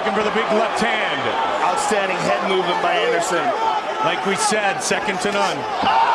looking for the big left hand. Outstanding head movement by Anderson. Like we said, second to none.